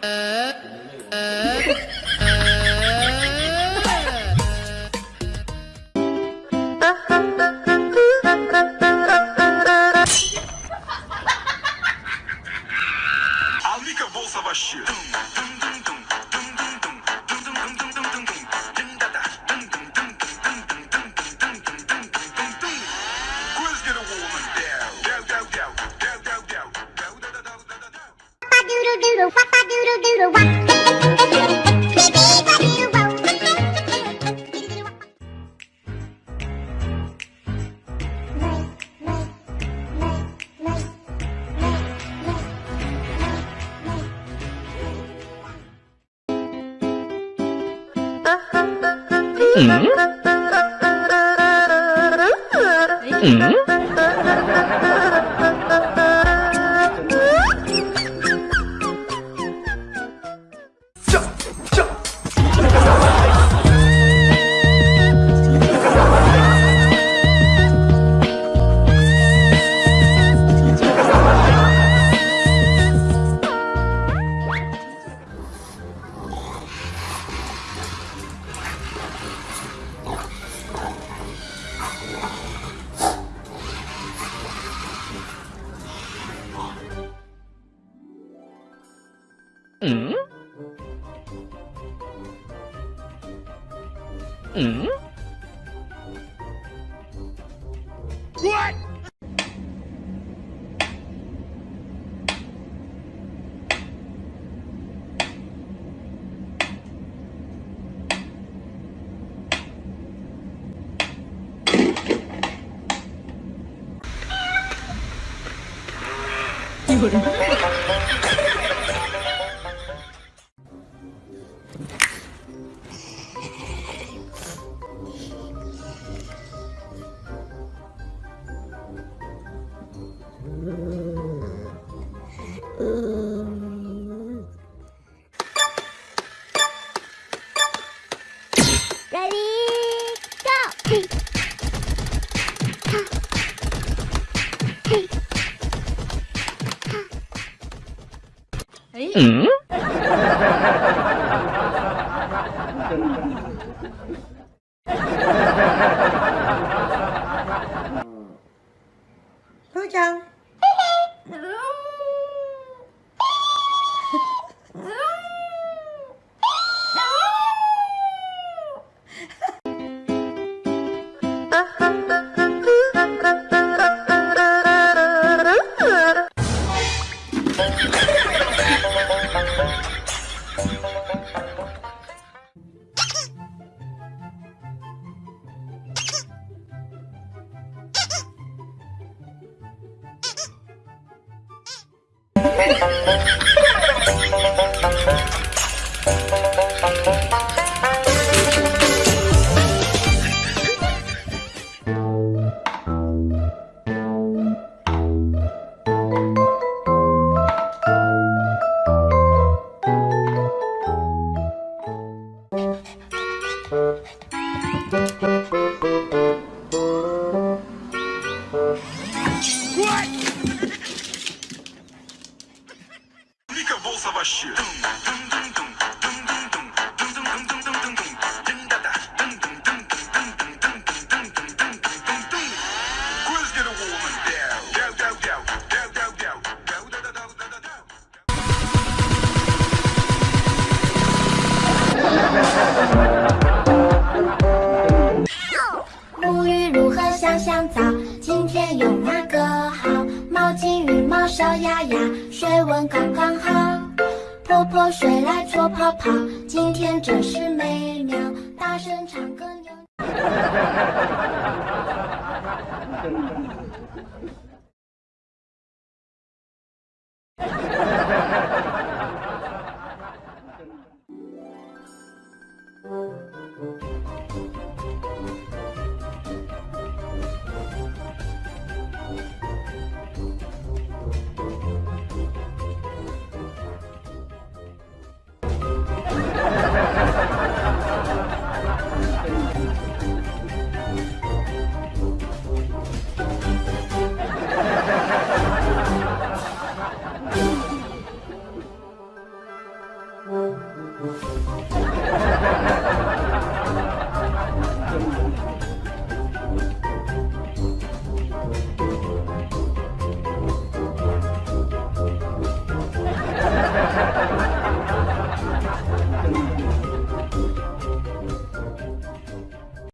呃呃。Hmm. Hmm. 嗯？嗯？嗯？嗯？What？有人。đấy ừ. Thôi ờ chào 嗯？部长。 沐浴如何香香皂？今天用哪个好？毛巾、浴帽、小鸭鸭，水温刚刚好。泼泼水来搓泡泡，今天真是美妙。大声唱歌